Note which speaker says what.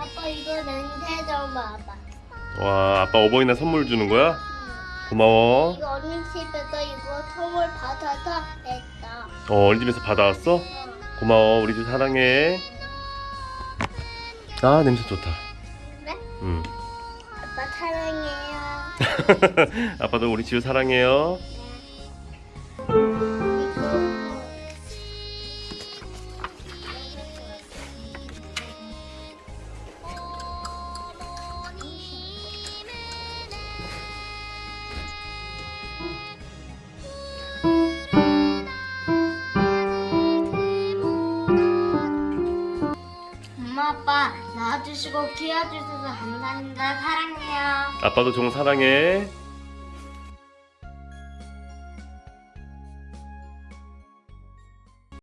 Speaker 1: 아빠 이거 냄새 좀 봐봐.
Speaker 2: 와 아빠 어버이날 선물 주는 거야? 고마워
Speaker 1: 이거 언니 집에서 이거 선물 받아서 냈다.
Speaker 2: 어 어린이집에서 받아왔어?
Speaker 1: 어.
Speaker 2: 고마워 우리 집 사랑해 아 냄새 좋다
Speaker 1: 그래?
Speaker 2: 응
Speaker 1: 아빠 사랑해요.
Speaker 2: 아빠도 우리 지우 사랑해요
Speaker 1: 아빠 낳아주시고 키워주셔서 감사합니다. 사랑해요.
Speaker 2: 아빠도 종 사랑해